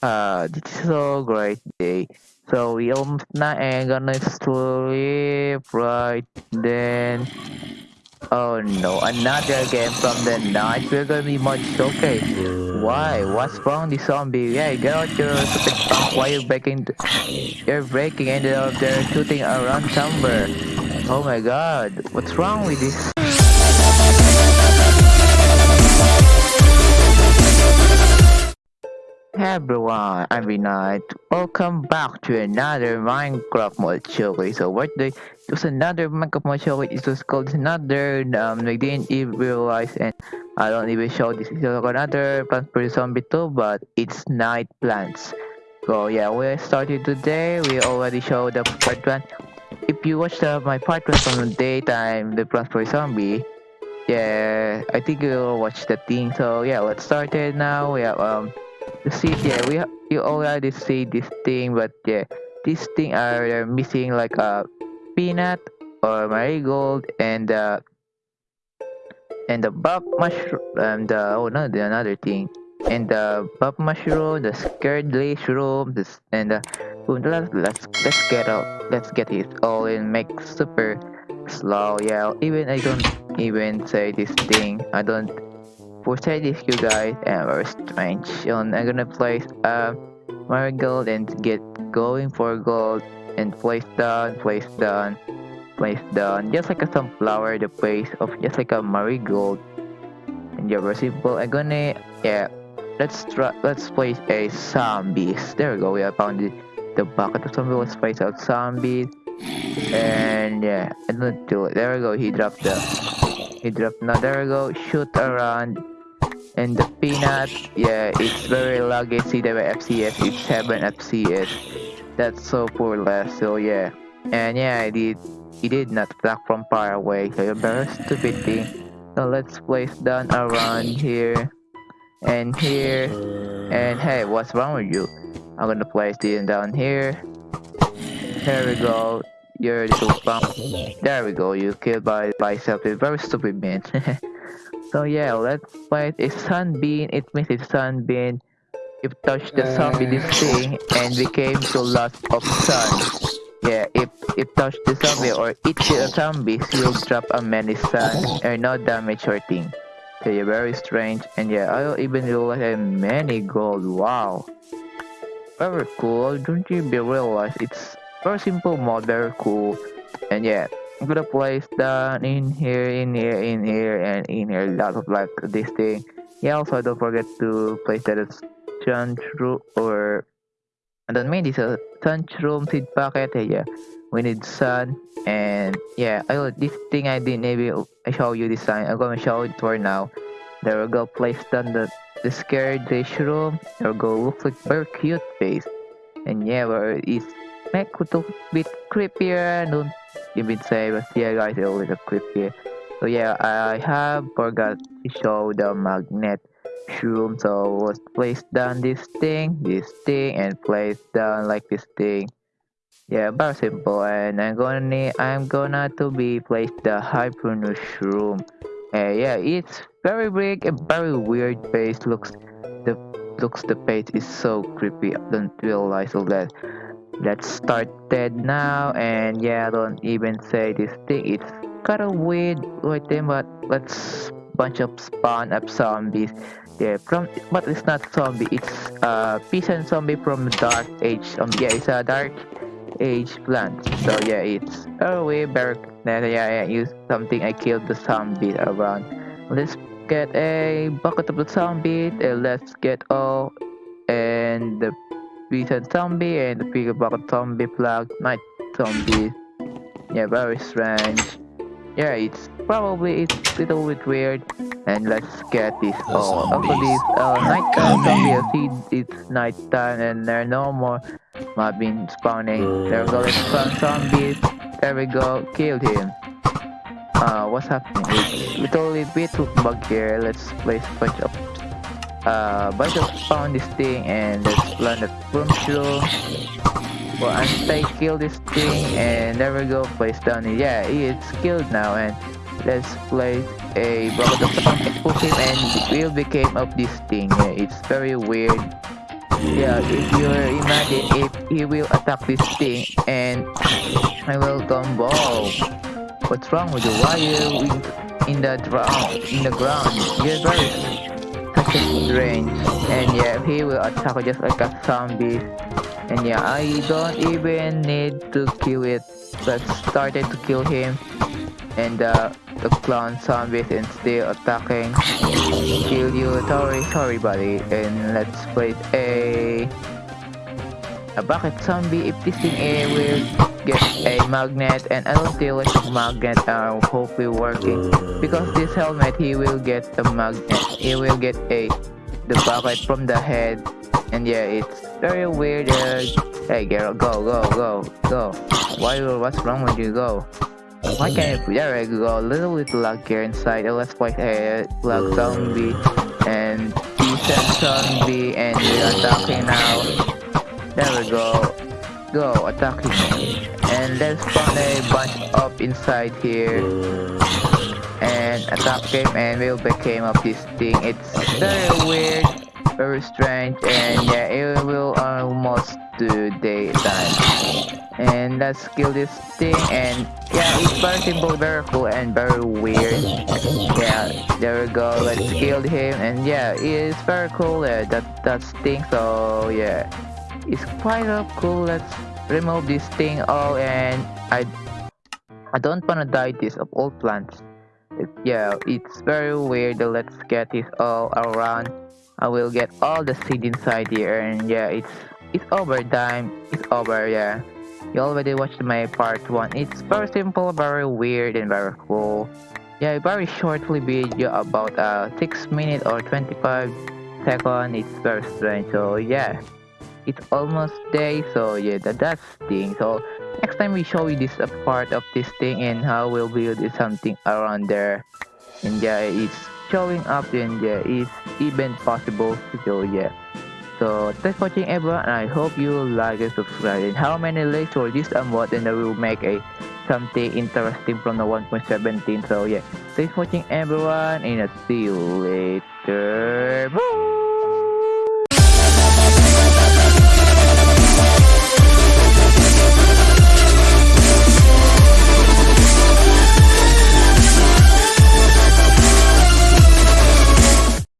Uh, this is so great day. So we almost not gonna sleep right then. Oh no, another game from the night. We're gonna be much okay. Why? What's wrong, the zombie? Yeah, get out your stupid punk. Why you breaking? You're breaking and they're shooting around somewhere. Oh my god, what's wrong with this? Hey everyone, I'm Vinod. Welcome back to another Minecraft mod show. So what the it was another Minecraft mod show. It was called another um I didn't even realize and I don't even show this is another Plant for Zombie 2 but it's night plants. So yeah we started today. We already showed the part one. If you watched uh, my part one from the daytime the Plant for Zombie yeah I think you'll watch the thing so yeah let's start it now. We have um the seed yeah we you already see this thing but yeah this thing are missing like a peanut or marigold and uh and the bug mushroom and uh, oh no the another thing. And the bug mushroom the scared mushroom this and uh, let's let's let's get out let's get it all in make super slow. Yeah even i don't even say this thing. I don't say this you guys and very strange and I'm gonna place uh marigold and get going for gold and place down place down place down. Just like a sunflower the place of just like a marigold. And yeah very simple I'm gonna yeah. Let's try let's place a zombies. There we go we have found the, the bucket of zombies let's place out zombies. And yeah don't do it. There we go he dropped the now there we go shoot around. And the peanut. Yeah it's very laggy the fps it's 7 fps that's so poor less so yeah. And yeah i did he did not attack from far away. So you're very stupid thing so let's place down around here. And here. And hey what's wrong with you? I'm gonna place this down here. There we go you're a little there we go you killed by by yourself very stupid man So yeah, let's fight a sunbeam. It means a sunbeam. If touch the zombie this thing and became to lots of sun. Yeah, if if touch the zombie or eat the zombie, you'll drop a many sun and no damage or thing. So yeah, very strange. And yeah, I'll even do like a many gold. Wow. Very cool. Don't you be realize it's very simple mod, very cool. And yeah, I'm gonna place down in here, in here, in here, and in here. Lots of like this thing. Yeah, also don't forget to place that as true or and then maybe this a room seed packet. Yeah, we need sun and yeah. I this thing I didn't maybe I show you this time. I'm gonna show it for now. There we go. Place down the the Scaredy-shroom. There we go. Looks like very cute face. And yeah, where is make it a bit creepier. Don't even say, but yeah, guys, it was a creepy. So yeah, I have forgot to show the magnet shroom. So let's place down this thing, this thing, and place down like this thing. Yeah, very simple. And I'm gonna I'm gonna to be place the hypernus shroom. Uh, yeah, it's very big and very weird face. Looks the looks the face is so creepy. I don't realize all that let's start that now and yeah don't even say this thing. It's kind of weird right there but let's bunch of spawn up zombies. Yeah from but it's not zombie it's uh peasant zombie from dark age. Um yeah it's a dark age plant. So yeah it's a way better yeah yeah use something i killed the zombie around. Let's get a bucket of the zombie and let's get all and the Recent zombie and the figure about zombie Plug night zombie. Yeah, very strange. Yeah, it's probably it's a little bit weird. And let's get this all. After this uh, nighttime zombie, I see it's nighttime and there are no more mob been spawning. There we go, let's spawn zombies. There we go, killed him. Uh, what's happening? It's literally bit bug here. Let's place a bunch of uh, but found this thing and let's plant the mushroom. Well, I kill this thing and there we go, place down it. Yeah, it's killed now and let's place a block of the push him and will became of this thing. Yeah, it's very weird. yeah, if you imagine if he will attack this thing and I will combo. What's wrong with you? Why are you in, in the ground? In the ground, you're very strange. And yeah, he will attack just like a zombie. And yeah, I don't even need to kill it. But started to kill him. And uh, the clown zombies and still attacking. Kill you. Sorry, sorry buddy. And let's play a a bucket zombie if this thing A will get a magnet and I don't feel like the magnet are hopefully working. Because this helmet he will get the magnet. He will get a the bucket from the head. And yeah it's very weird uh, hey girl go go go go. Why what's wrong with you? Go. Why can't you there we go. A little bit luck here inside. Let's play a luck zombie. And decent zombie and we're attacking now there we go. Go, attack him. And let's spawn a bunch up inside here. And attack him and we'll became up this thing. It's very weird, very strange, and yeah, it will almost do daytime. And let's kill this thing and yeah, it's very simple, very cool and very weird. Yeah, there we go, let's kill him and yeah, it's very cool, yeah, that, that thing, so yeah it's quite cool. Let's remove this thing Oh, and I I don't wanna die this of all plants. It, yeah it's very weird. Let's get this all around. I will get all the seed inside here and yeah it's it's over time. It's over yeah. You already watched my part 1 it's very simple very weird and very cool. Yeah very shortly video about uh 6 minutes or 25 second. It's very strange so yeah it's almost day so yeah that, that's thing. So next time we show you this a part of this thing and how we'll build something around there. And yeah it's showing up and yeah it's even possible so yeah. So thanks for watching everyone. And I hope you like and subscribe. And how many likes for this mod and I will make a something interesting from the 1.17 so yeah thanks for watching everyone and I'll see you later!